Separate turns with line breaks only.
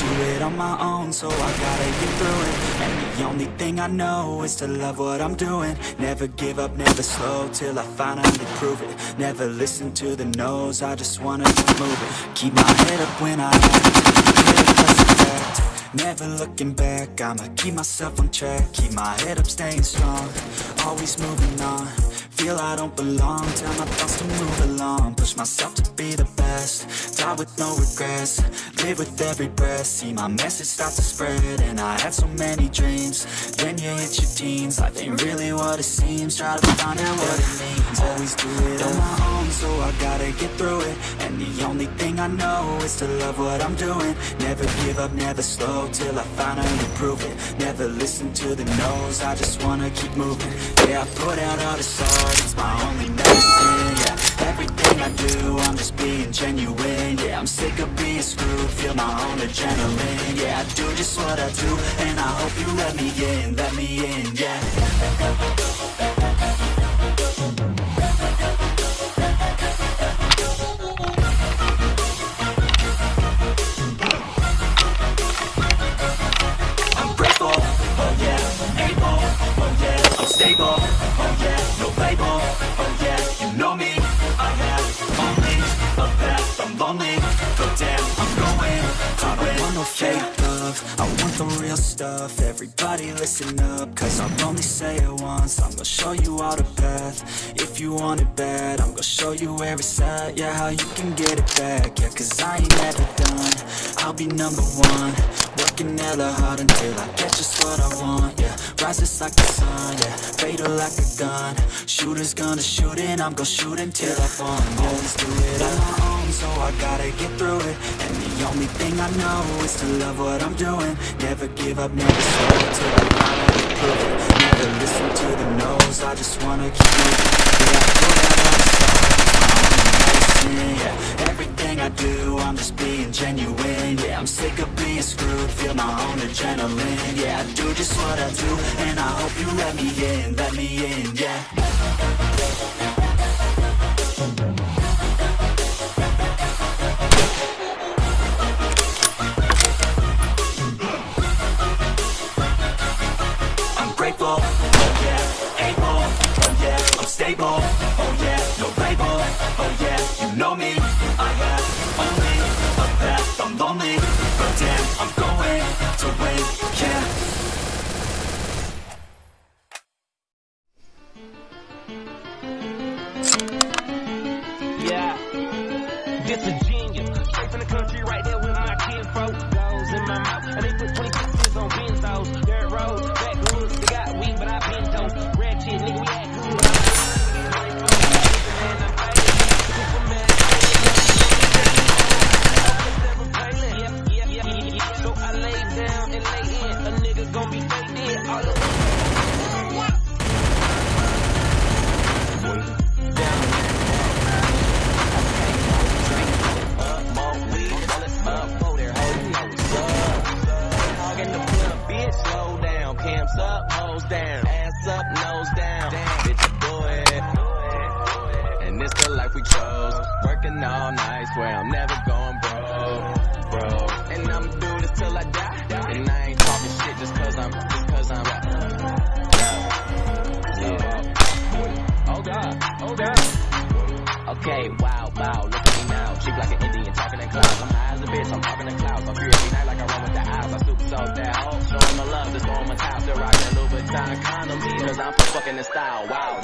do it on my own, so I gotta get through it. And the only thing I know is to love what I'm doing. Never give up, never slow, till I finally prove it. Never listen to the no's, I just wanna keep moving Keep my head up when I Never looking back, I'ma keep myself on track. Keep my head up, staying strong, always moving on Feel I don't belong, tell my thoughts to move along. Push myself to be the best, die with no regrets. Live with every breath, see my message start to spread And I had so many dreams, then you hit your teens. Life ain't really what it seems, try to find out what it means only thing I know is to love what I'm doing. Never give up, never slow, till I finally prove it. Never listen to the no's, I just wanna keep moving. Yeah, I put out all this art, it's my only medicine, yeah. Everything I do, I'm just being genuine Yeah, I'm sick of being screwed, feel my own adrenaline Yeah, I do just what I do, and I hope you let me in, let me in, yeah no fake love, I want the real stuff, everybody listen up, cause I'll only say it once, I'm gonna show you all the path, if you want it bad, I'm gonna show you where it's at, yeah, how you can get it back, yeah, cause I ain't never done, I'll be number one, working hella hard until I get just what I want, yeah. Rises like the sun, yeah. Fatal like a gun. Shooters gonna shoot and I'm gonna shoot until I fall. Always do it on my own, so I gotta get through it. And the only thing I know is to love what I'm doing. Never give up, never slow till I finally prove it. Never listen to the no's, I just wanna keep moving Yeah, I put out all the my yeah. Everything I do, I'm just being genuine Yeah, I'm sick of screwed, feel my own adrenaline. Yeah, I do just what I do, and I hope you let me in, let me in, yeah. I'm
this a genius. Straight from the country, right there with my kid folk. In my mouth, and they put 20 pieces on benzos. Dirt roads, backwoods, they got weed, but I been dope. Shit, nigga, we act cool. So I lay down and lay in. A nigga gon' be fake dead all over. Down, cams up, hose down, ass up, nose down. Damn, Bitch, a boy. And this the life we chose. Working all night, swear I'm never going broke, bro. And I'ma do this till I die. And I ain't talking shit just cause I'm, just cause I'm. Yeah. Oh God, oh God. Okay, wow, wow, look at me now. Cheap like an Indian, talking in clouds. I'm high as a bitch, I'm talking in clouds. I feel every night like I run with the eyes. I hoe, showing my love, just throwing my towel. Still rocking Louboutin condoms, cause I'm fucking in style. Wow,